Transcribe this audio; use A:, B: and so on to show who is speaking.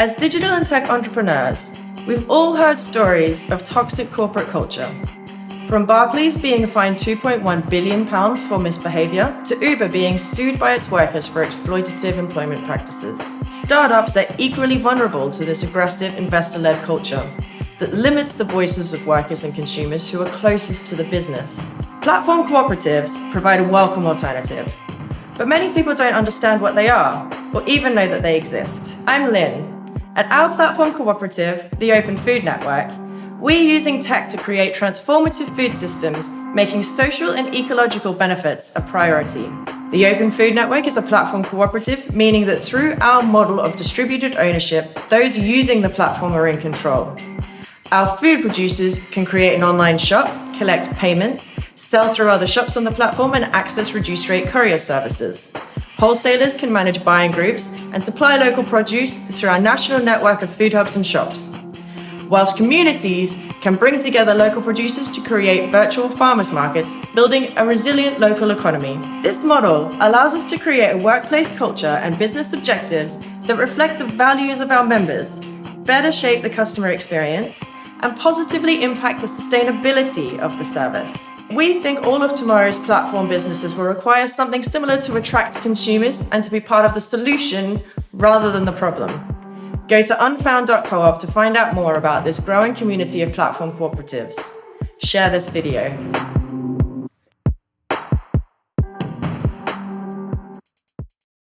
A: As digital and tech entrepreneurs, we've all heard stories of toxic corporate culture. From Barclays being fined £2.1 billion for misbehaviour, to Uber being sued by its workers for exploitative employment practices. Startups are equally vulnerable to this aggressive investor-led culture that limits the voices of workers and consumers who are closest to the business. Platform cooperatives provide a welcome alternative, but many people don't understand what they are, or even know that they exist. I'm Lynn, at our platform cooperative, the Open Food Network, we're using tech to create transformative food systems, making social and ecological benefits a priority. The Open Food Network is a platform cooperative, meaning that through our model of distributed ownership, those using the platform are in control. Our food producers can create an online shop, collect payments, sell through other shops on the platform and access reduced rate courier services. Wholesalers can manage buying groups and supply local produce through our national network of food hubs and shops. Whilst communities can bring together local producers to create virtual farmers markets, building a resilient local economy. This model allows us to create a workplace culture and business objectives that reflect the values of our members, better shape the customer experience, and positively impact the sustainability of the service. We think all of tomorrow's platform businesses will require something similar to attract consumers and to be part of the solution rather than the problem. Go to unfound.coop to find out more about this growing community of platform cooperatives. Share this video.